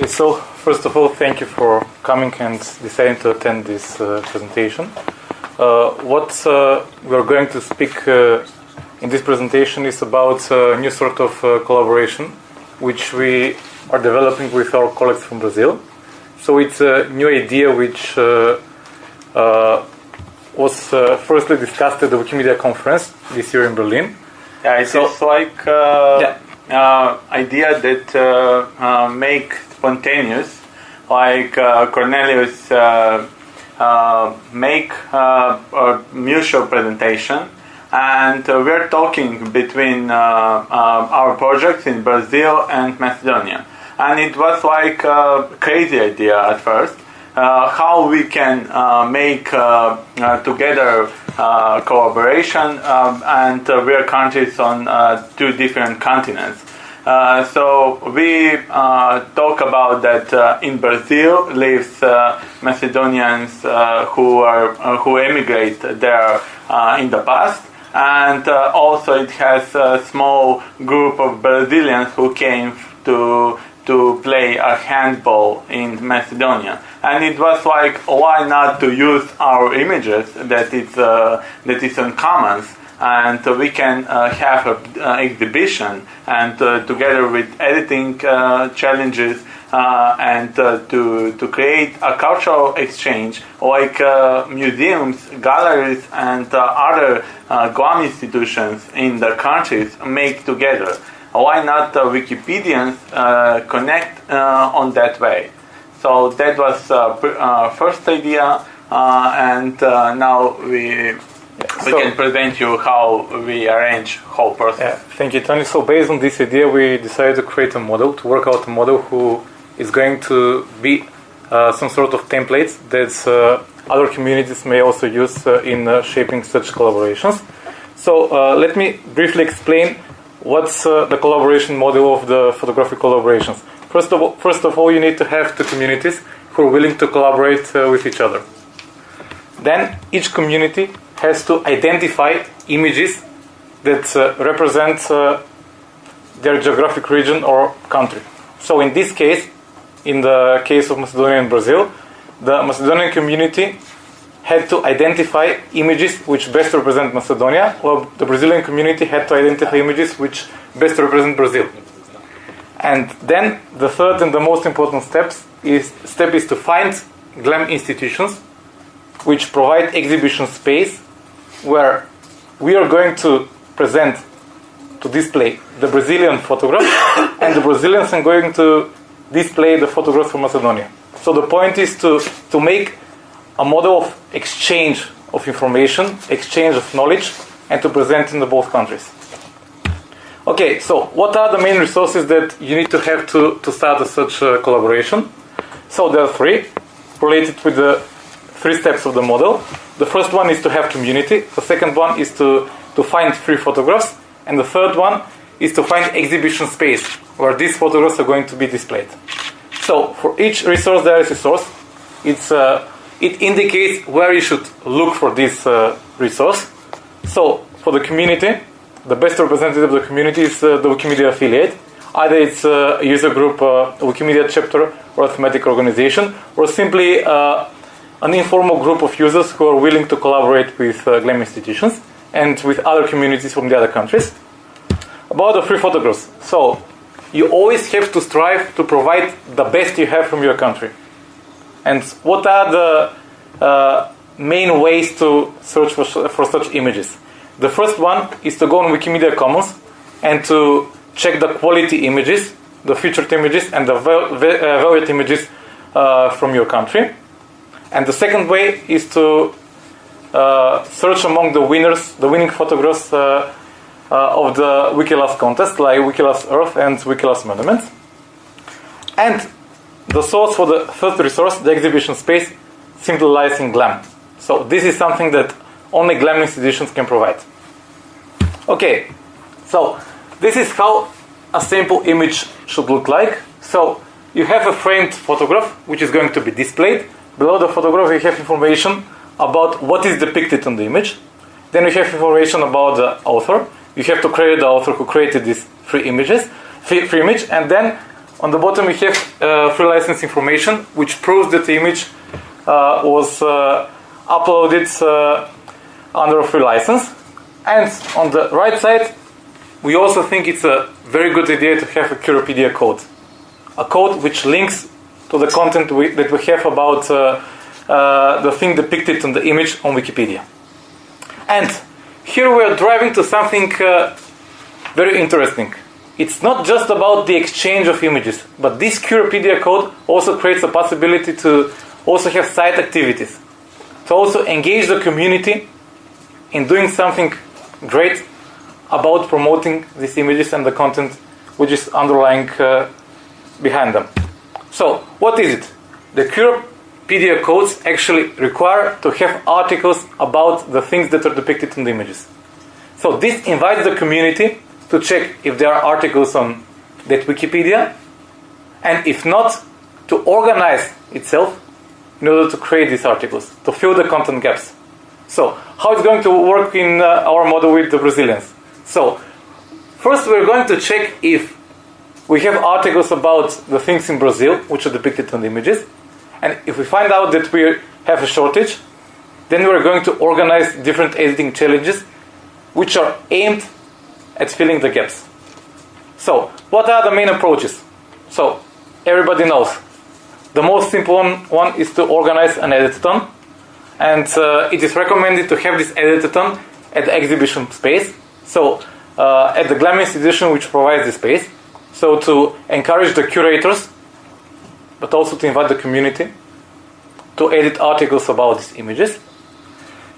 Okay, so first of all, thank you for coming and deciding to attend this uh, presentation. Uh, what uh, we're going to speak uh, in this presentation is about a new sort of uh, collaboration which we are developing with our colleagues from Brazil. So it's a new idea which uh, uh, was uh, firstly discussed at the Wikimedia conference this year in Berlin. Yeah, it's So- like uh, Yeah. uh, idea that uh, uh, make spontaneous, like uh, Cornelius uh, uh, make a mutual presentation, and uh, we're talking between uh, uh, our projects in Brazil and Macedonia, and it was like a crazy idea at first. How we can make together collaboration um, and we're countries on two different continents. Uh, so we uh, talk about that uh, in Brazil lives uh, Macedonians uh, who are who emigrate there in the past, and also it has a small group of Brazilians who came to to play a handball in Macedonia, and it was like why not to use our images that it's uh, that is on commons and uh, we can uh, have an uh, exhibition and together with editing challenges and to, to create a cultural exchange like museums, galleries and other GLAM institutions in the countries make together. Why not Wikipedians connect on that way? So that was uh, uh, first idea uh, and now we we So- can present you how we arrange whole process. Yeah, thank you, Tony. So based on this idea, we decided to create a model, to work out a model who is going to be uh, some sort of templates that uh, other communities may also use uh, in uh, shaping such collaborations. So uh, let me briefly explain what's uh, the collaboration model of the photographic collaborations. First of all, first of all, you need to have two communities who are willing to collaborate uh, with each other. Then each community has to identify images that uh, represent uh, their geographic region or country. So in this case, in the case of Macedonia and Brazil, the Macedonian community had to identify images which best represent Macedonia, while the Brazilian community had to identify images which best represent Brazil. And then the third and the most important steps is step is to find GLAM institutions which provide exhibition space where we are going to present to display the Brazilian photograph and the Brazilians are going to display the photographs from Macedonia. So the point is to, to make a model of exchange of information, exchange of knowledge, and to present in the both countries. Okay, so what are the main resources that you need to have to, to start a such uh, collaboration? So there are three related with the three steps of the model. The first one is to have community. The second one is to, to find free photographs. And the third one is to find exhibition space where these photographs are going to be displayed. So for each resource, there is a source. It's, uh, it indicates where you should look for this uh, resource. So for the community, the best representative of the community is uh, the Wikimedia affiliate. Either it's uh, a user group, uh, Wikimedia chapter, or a thematic organization, or simply uh, an informal group of users who are willing to collaborate with uh, GLAM institutions and with other communities from the other countries. About the free photographs. So, you always have to strive to provide the best you have from your country. And what are the uh, main ways to search for, for such images? The first one is to go on Wikimedia Commons and to check the quality images, the featured images, and the uh, valued images uh, from your country. And the second way is to uh, search among the winners, the winning photographs uh, uh, of the Wiki Loves contest, like Wiki Loves Earth and Wiki Loves Monuments. And the source for the third resource, the exhibition space, simply lies in GLAM. So this is something that only GLAM institutions can provide. Okay, so this is how a simple image should look like. So you have a framed photograph which is going to be displayed. Below the photograph, you have information about what is depicted on the image. Then you have information about the author. You have to create the author who created these three images, free, free image, and then on the bottom we have uh, free license information, which proves that the image uh, was uh, uploaded uh, under a free license. And on the right side, we also think it's a very good idea to have a QRpedia code, a code which links to the content we, that we have about uh, uh, the thing depicted on the image on Wikipedia. And here we are driving to something uh, very interesting. It's not just about the exchange of images, but this QRpedia code also creates a possibility to also have site activities, to also engage the community in doing something great about promoting these images and the content which is underlying uh, behind them. So, what is it? The QRpedia codes actually require to have articles about the things that are depicted in the images. So, this invites the community to check if there are articles on that Wikipedia, and if not, to organize itself in order to create these articles, to fill the content gaps. So, how it's going to work in uh, our model with the Brazilians? So, first we're going to check if we have articles about the things in Brazil, which are depicted on the images, and if we find out that we have a shortage, then we're going to organize different editing challenges which are aimed at filling the gaps. So, what are the main approaches? So, everybody knows. The most simple one, one is to organize an editathon, and uh, it is recommended to have this editathon at the exhibition space. So, uh, at the GLAM institution, which provides the space, so to encourage the curators, but also to invite the community to edit articles about these images.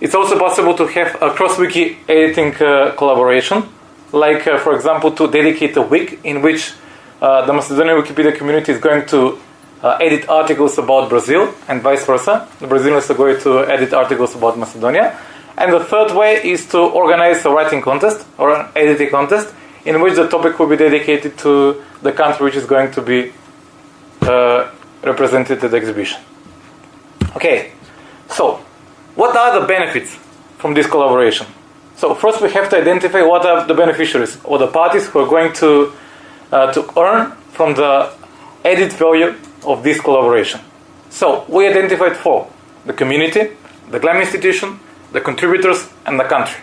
It's also possible to have a cross-wiki editing uh, collaboration, like, uh, for example, to dedicate a week in which uh, the Macedonian Wikipedia community is going to uh, edit articles about Brazil and vice versa. The Brazilians are going to edit articles about Macedonia. And the third way is to organize a writing contest or an editing contest in which the topic will be dedicated to the country which is going to be uh, represented at the exhibition. Okay, so what are the benefits from this collaboration? So first we have to identify what are the beneficiaries or the parties who are going to uh, to earn from the added value of this collaboration. So we identified four: the community, the GLAM institution, the contributors, and the country.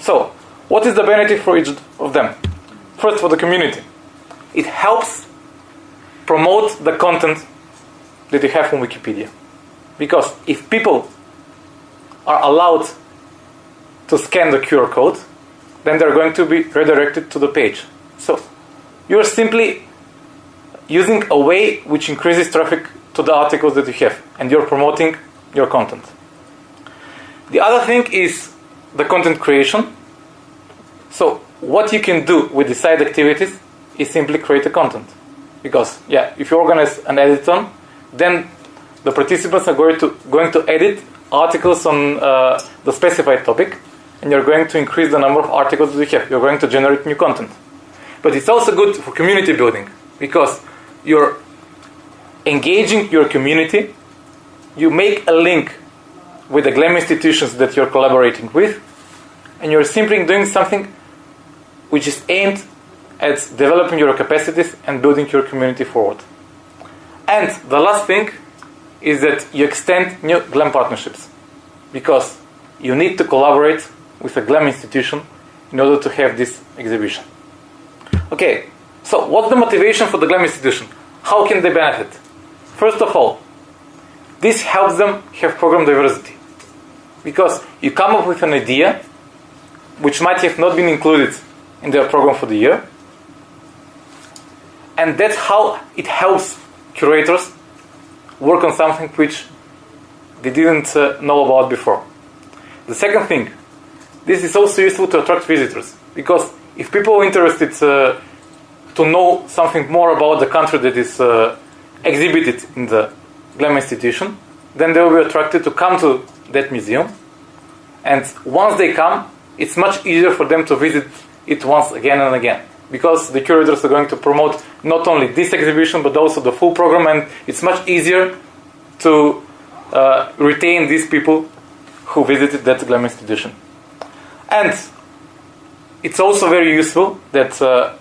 So what is the benefit for each of them? First, for the community, it helps promote the content that you have on Wikipedia. Because if people are allowed to scan the QR code, then they're going to be redirected to the page. So you're simply using a way which increases traffic to the articles that you have, and you're promoting your content. The other thing is the content creation. So what you can do with the side activities is simply create a content. Because yeah, if you organize an editathon, then the participants are going to going to edit articles on uh, the specified topic, and you're going to increase the number of articles that you have. You're going to generate new content. But it's also good for community building because you're engaging your community. You make a link with the GLAM institutions that you're collaborating with, and you're simply doing something which is aimed at developing your capacities and building your community forward. And the last thing is that you extend new GLAM partnerships because you need to collaborate with a GLAM institution in order to have this exhibition. Okay, so what's the motivation for the GLAM institution? How can they benefit? First of all, this helps them have program diversity because you come up with an idea which might have not been included in their program for the year. And that's how it helps curators work on something which they didn't uh, know about before. The second thing, this is also useful to attract visitors because if people are interested uh, to know something more about the country that is uh, exhibited in the GLAM institution, then they will be attracted to come to that museum. And once they come, it's much easier for them to visit it once again and again because the curators are going to promote not only this exhibition but also the full program and it's much easier to uh, retain these people who visited that GLAM institution. And it's also very useful that uh,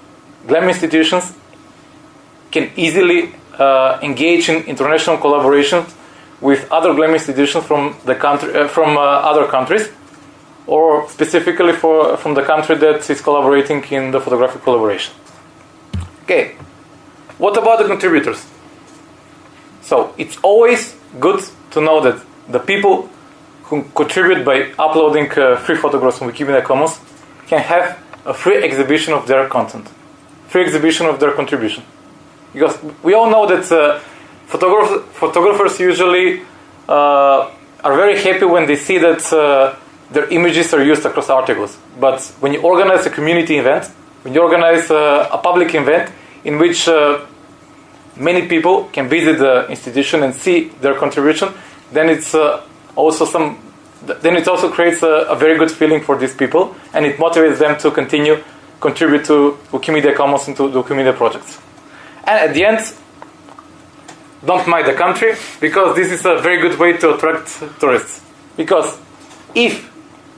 GLAM institutions can easily uh, engage in international collaboration with other GLAM institutions from the country, uh, from uh, other countries, or specifically for from the country that is collaborating in the photographic collaboration. Okay, what about the contributors? So it's always good to know that the people who contribute by uploading uh, free photographs on Wikimedia Commons can have a free exhibition of their content, free exhibition of their contribution. Because we all know that uh, photograph- photographers usually uh, are very happy when they see that uh, their images are used across articles. But when you organize a community event, when you organize uh, a public event in which uh, many people can visit the institution and see their contribution, then it's uh, also some. Then it also creates a, a, very good feeling for these people, and it motivates them to continue contribute to Wikimedia Commons and to Wikimedia projects. And at the end, don't mind the country because this is a very good way to attract tourists. Because if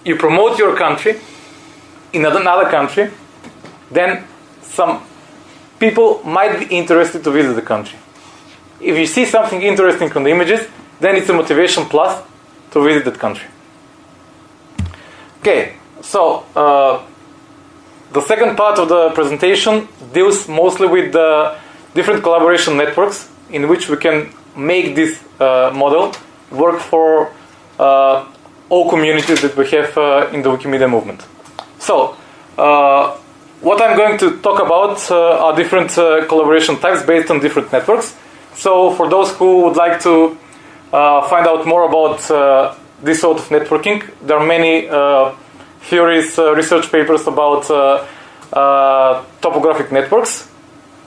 you promote your country in another country, then some people might be interested to visit the country. If you see something interesting on the images, then it's a motivation plus to visit that country. Okay, so uh, the second part of the presentation deals mostly with the different collaboration networks in which we can make this uh, model work for uh, all communities that we have uh, in the Wikimedia movement. So, uh, what I'm going to talk about uh, are different uh, collaboration types based on different networks. So, for those who would like to find out more about this sort of networking, there are many theories, research papers about topographic networks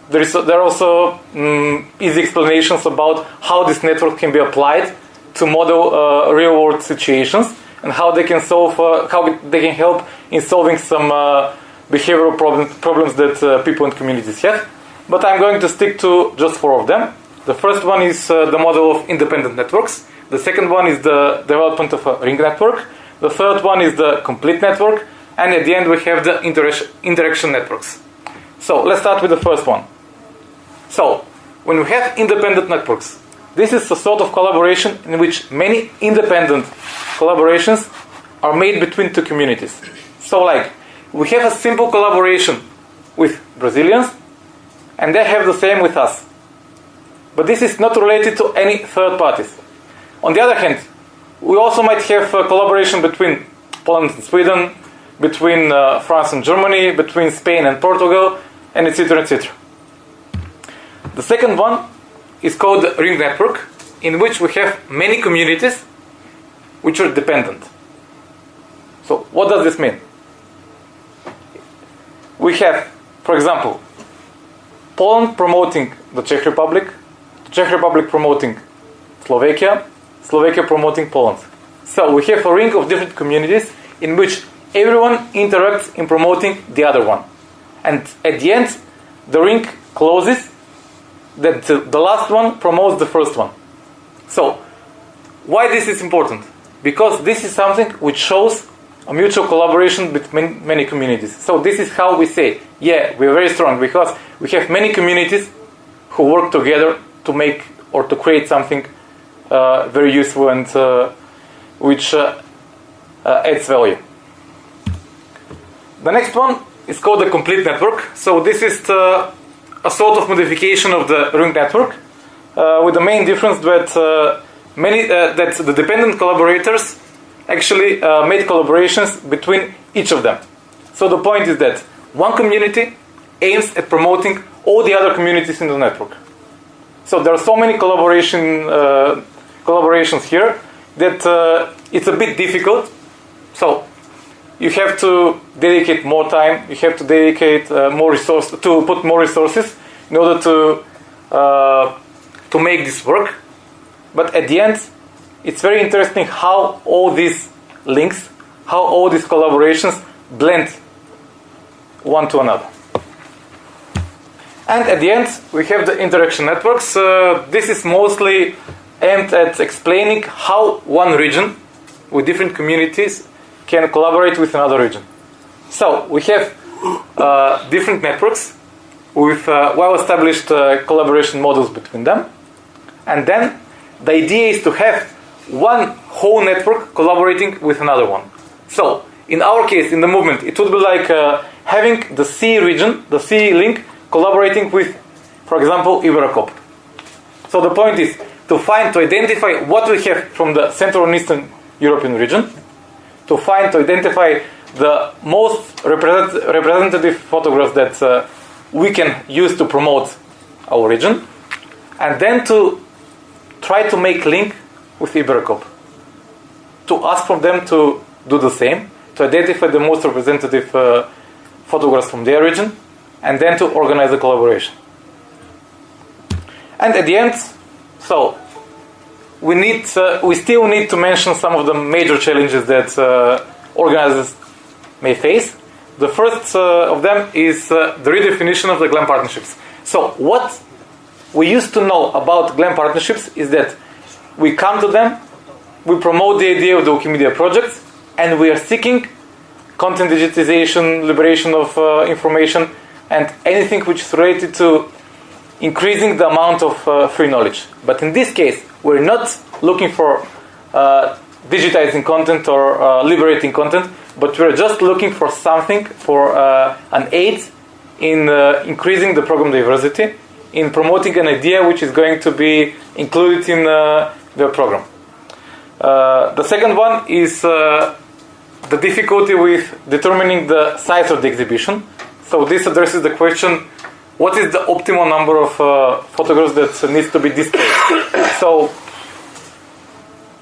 there, is, there are also um, easy explanations about how this network can be applied to model uh, real world situations and how they can solve, uh, how they can help in solving some uh, behavioral problem, problems that uh, people in communities have. But I'm going to stick to just four of them. The first one is uh, the model of independent networks. The second one is the development of a ring network. The third one is the complete network. And at the end, we have the inter- interaction networks. So let's start with the first one. So, when we have independent networks, this is a sort of collaboration in which many independent collaborations are made between two communities. So, like, we have a simple collaboration with Brazilians, and they have the same with us. But this is not related to any third parties. On the other hand, we also might have a collaboration between Poland and Sweden, between uh, France and Germany, between Spain and Portugal, and etc. etc. The second one is called the ring network, in which we have many communities which are dependent. So, what does this mean? We have, for example, Poland promoting the Czech Republic, the Czech Republic promoting Slovakia, Slovakia promoting Poland. So, we have a ring of different communities in which everyone interacts in promoting the other one. And at the end, the ring closes that the last one promotes the first one. So, why this is important? Because this is something which shows a mutual collaboration between many communities. So this is how we say, yeah, we are very strong because we have many communities who work together to make or to create something uh, very useful and uh, which uh, uh adds value. The next one is called the complete network. So this is the a sort of modification of the ring network, uh, with the main difference that uh, many uh, that the dependent collaborators actually uh, made collaborations between each of them. So the point is that one community aims at promoting all the other communities in the network. So there are so many collaboration uh, collaborations here that it's a bit difficult. So you have to dedicate more time. You have to dedicate uh, more resources to put more resources in order to uh, to make this work. But at the end, it's very interesting how all these links, how all these collaborations blend one to another. And at the end, we have the interaction networks. Uh, this is mostly aimed at explaining how one region with different communities can collaborate with another region. So we have uh, different networks with uh, well-established uh, collaboration models between them. And then the idea is to have one whole network collaborating with another one. So in our case, in the movement, it would be like uh, having the C region, the C link, collaborating with, for example, Iberocoop. So the point is to find, to identify what we have from the Central and Eastern European region, to find, to identify the most represent, representative photographs that uh, we can use to promote our region, and then to try to make link with Iberocoop. To ask from them to do the same, to identify the most representative uh, photographs from their region, and then to organize a collaboration. And at the end, so we need, uh, we still need to mention some of the major challenges that uh, organizers may face. The first uh, of them is uh, the redefinition of the GLAM partnerships. So what we used to know about GLAM partnerships is that we come to them, we promote the idea of the Wikimedia project, and we are seeking content digitization, liberation of uh, information, and anything which is related to increasing the amount of uh, free knowledge. But in this case, we're not looking for uh, digitizing content or uh, liberating content, but we're just looking for something, for uh, an aid in uh, increasing the program diversity, in promoting an idea which is going to be included in uh, the program. the second one is the difficulty with determining the size of the exhibition. So this addresses the question what is the optimal number of uh, photographs that needs to be displayed? so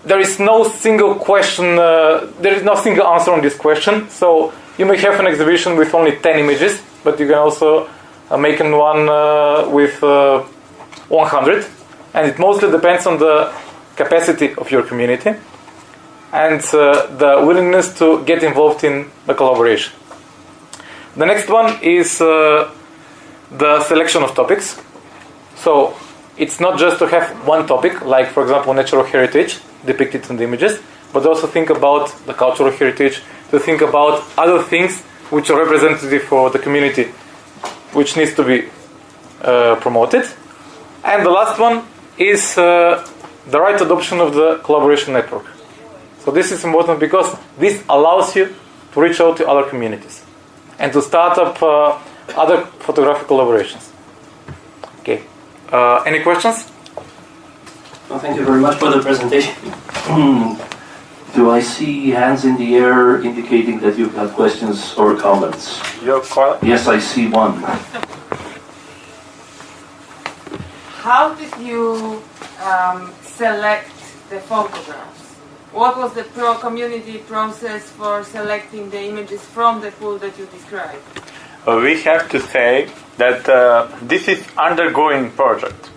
there is no single question, uh, there is no single answer on this question. So you may have an exhibition with only 10 images, but you can also uh, make one uh, with uh, 100. And it mostly depends on the capacity of your community and uh, the willingness to get involved in the collaboration. The next one is the selection of topics. So it's not just to have one topic, like for example natural heritage depicted in the images, but also think about the cultural heritage, to think about other things which are representative for the community, which needs to be uh, promoted. And the last one is uh, the right adoption of the collaboration network. So this is important because this allows you to reach out to other communities and to start up uh, other photographic collaborations. Okay. Uh, any questions? Well, thank you very much for the presentation. Do I see hands in the air indicating that you have got questions or comments? Yes, I see one. How did you um, select the photographs? What was the pro community process for selecting the images from the pool that you described? Uh, we have to say that uh, this is undergoing project.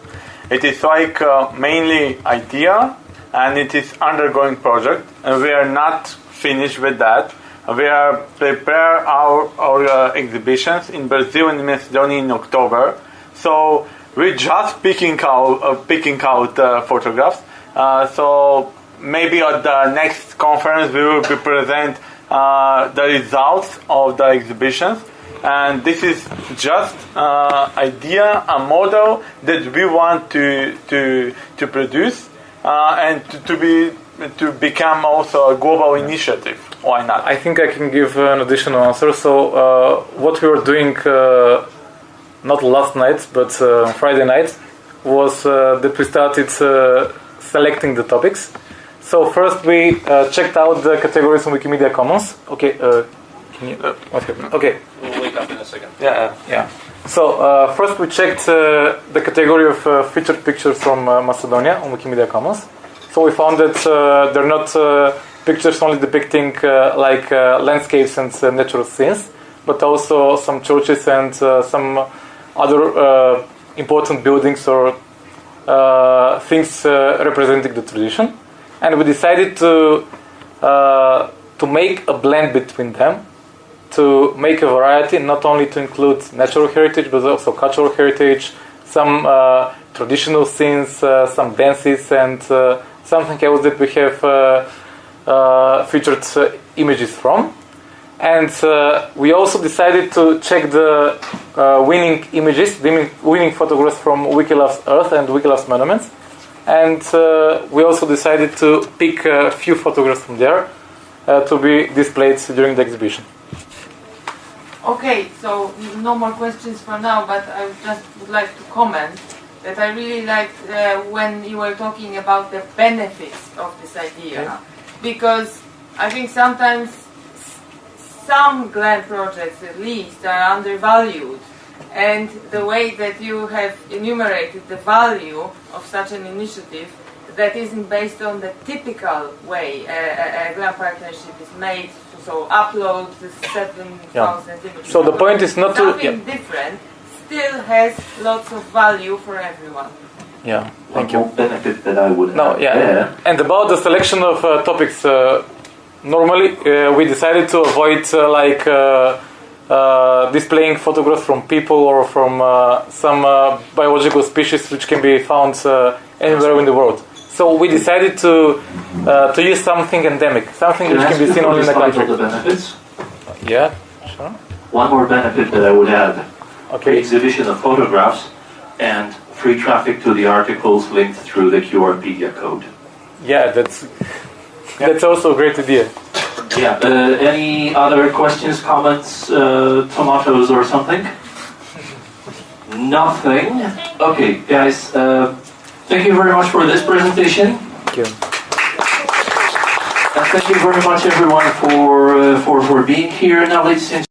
It is like uh, mainly idea and it is undergoing project and we are not finished with that. We are prepare our, our uh, exhibitions in Brazil and Macedonia in October. So we're just picking out uh, picking out uh, photographs. so maybe at the next conference we will present the results of the exhibitions and this is just uh, idea, a model that we want to to to produce uh, and to, to, be to become also a global initiative. Why not? I think I can give an additional answer. So uh, what we were doing, uh, not last night but uh, Friday night, was uh, that we started selecting the topics. So first we checked out the categories on Wikimedia Commons. Okay, you? Uh, okay. Okay. Up in a second. Yeah. Yeah. So uh, first we checked uh, the category of uh, featured pictures from uh, Macedonia on Wikimedia Commons. So we found that uh, they're not pictures only depicting like landscapes and natural scenes, but also some churches and some other important buildings or things representing the tradition. And we decided to to make a blend between them to make a variety, not only to include natural heritage, but also cultural heritage, some uh, traditional scenes, uh, some dances, and uh, something else that we have uh, uh, featured uh, images from. And we also decided to check the winning images, the winning photographs from Wiki Loves Earth and Wiki Loves Monuments. And we also decided to pick a few photographs from there to be displayed during the exhibition. Okay, so no more questions for now, but I just would like to comment that I really liked uh, when you were talking about the benefits of this idea, yeah. because I think sometimes some GLAM projects at least are undervalued and the way that you have enumerated the value of such an initiative that isn't based on the typical way a, a, a GLAM partnership is made, so upload the 7,000 yeah. images. So the point is not Something to... Yeah. different still has lots of value for everyone. Yeah, thank One you. benefit that I would no, yeah. There. And about the selection of uh, topics, uh, normally uh, we decided to avoid uh, like uh, uh, displaying photographs from people or from some biological species which can be found anywhere in the world. So we decided to to use something endemic, something can which can be seen only in the country. The benefits? Yeah, sure. One more benefit that I would add okay. exhibition of photographs and free traffic to the articles linked through the QRpedia code. Yeah, that's that's also a great idea. Yeah. Uh, any other questions, comments, uh, tomatoes, or something? Nothing. Okay, guys. Uh, thank you very much for this presentation. Thank you. And thank you very much, everyone, for uh, for for being here. Now, ladies and